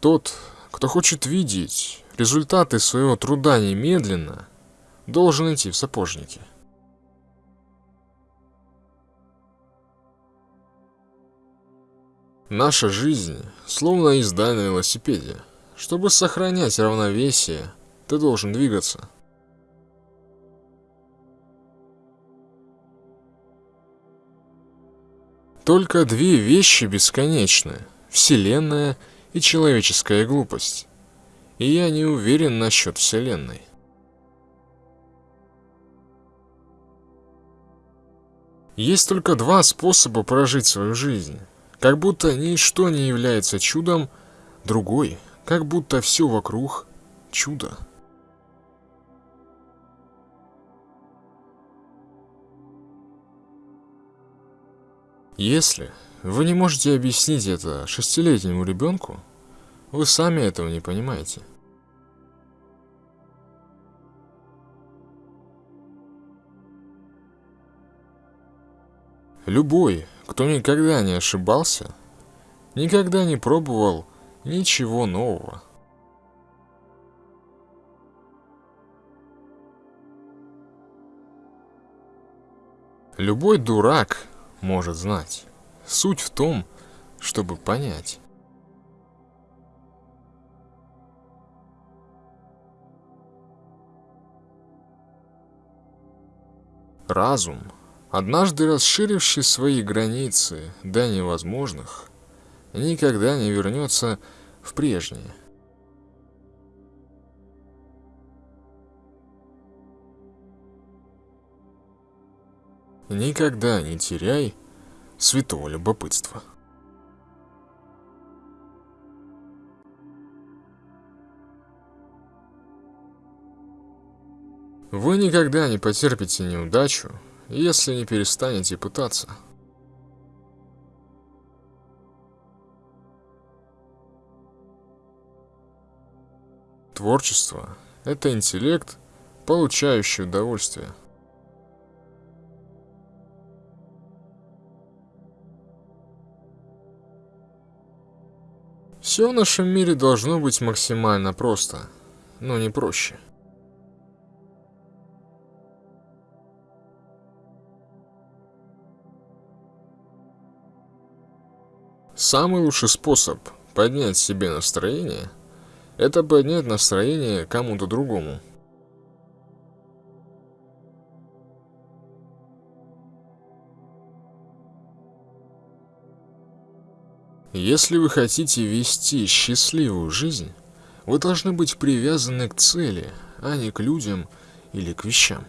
Тот, кто хочет видеть результаты своего труда немедленно, должен идти в сапожники. Наша жизнь словно езда на велосипеде. Чтобы сохранять равновесие, ты должен двигаться. Только две вещи бесконечны – Вселенная и человеческая глупость. И я не уверен насчет Вселенной. Есть только два способа прожить свою жизнь. Как будто ничто не является чудом, другой, как будто все вокруг – чудо. Если вы не можете объяснить это шестилетнему ребенку, вы сами этого не понимаете. Любой, кто никогда не ошибался, никогда не пробовал ничего нового. Любой дурак может знать. Суть в том, чтобы понять. Разум, однажды расширивший свои границы до невозможных, никогда не вернется в прежнее. Никогда не теряй святого любопытства. Вы никогда не потерпите неудачу, если не перестанете пытаться. Творчество – это интеллект, получающий удовольствие – Все в нашем мире должно быть максимально просто, но не проще. Самый лучший способ поднять себе настроение – это поднять настроение кому-то другому. Если вы хотите вести счастливую жизнь, вы должны быть привязаны к цели, а не к людям или к вещам.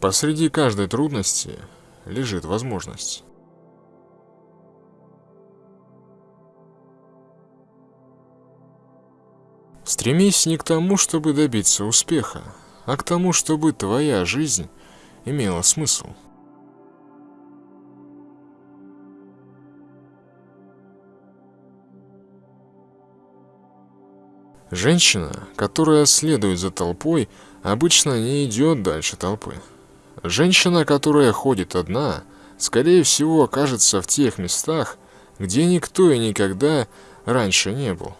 Посреди каждой трудности лежит возможность. Стремись не к тому, чтобы добиться успеха, а к тому, чтобы твоя жизнь имела смысл. Женщина, которая следует за толпой, обычно не идет дальше толпы. Женщина, которая ходит одна, скорее всего окажется в тех местах, где никто и никогда раньше не был.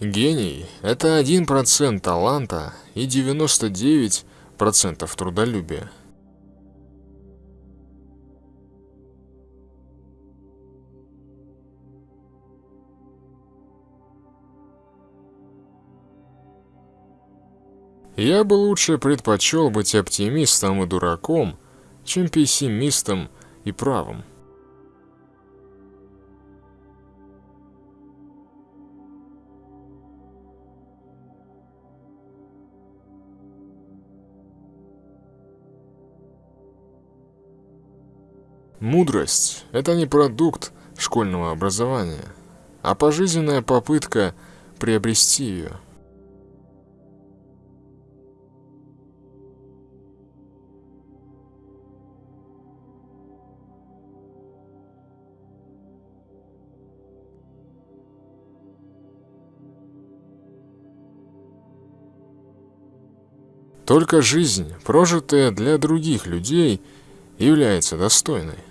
Гений – это 1% таланта и 99% трудолюбия. Я бы лучше предпочел быть оптимистом и дураком, чем пессимистом и правым. Мудрость – это не продукт школьного образования, а пожизненная попытка приобрести ее. Только жизнь, прожитая для других людей, является достойной.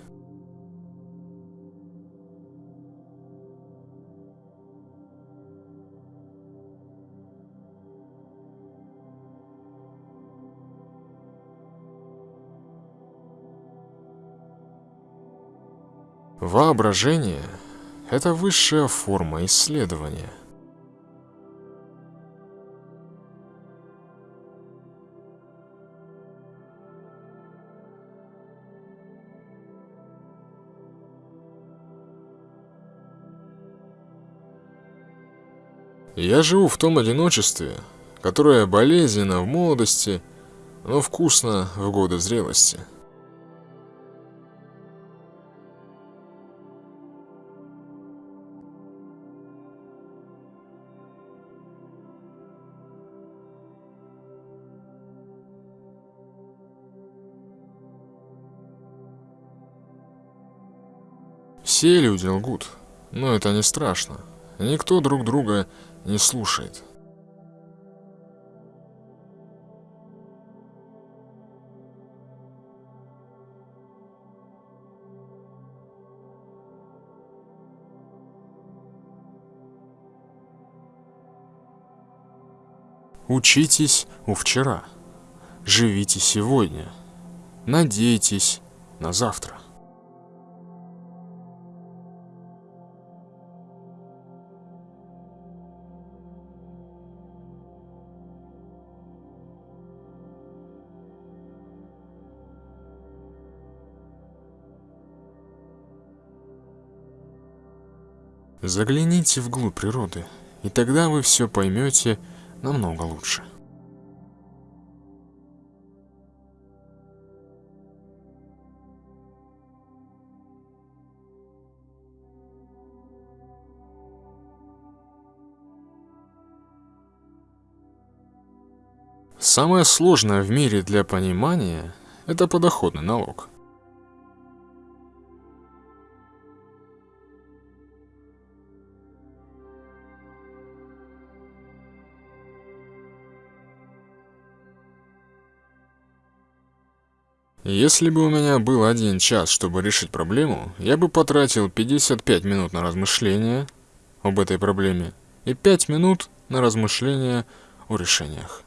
Воображение – это высшая форма исследования. Я живу в том одиночестве, которое болезненно в молодости, но вкусно в годы зрелости. Все люди лгут, но это не страшно. Никто друг друга не слушает. Учитесь у вчера, живите сегодня, надейтесь на завтра. Загляните вглубь природы, и тогда вы все поймете намного лучше. Самое сложное в мире для понимания – это подоходный налог. Если бы у меня был один час, чтобы решить проблему, я бы потратил 55 минут на размышления об этой проблеме и 5 минут на размышления о решениях.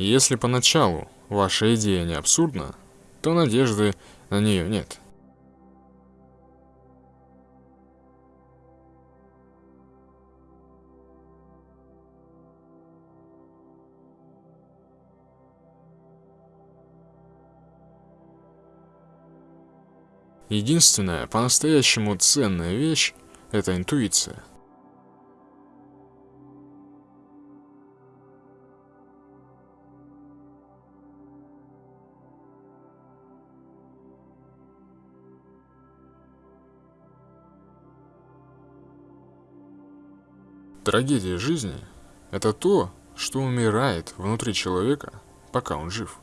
Если поначалу ваша идея не абсурдна, то надежды на нее нет. Единственная по-настоящему ценная вещь – это интуиция. Трагедия жизни – это то, что умирает внутри человека, пока он жив.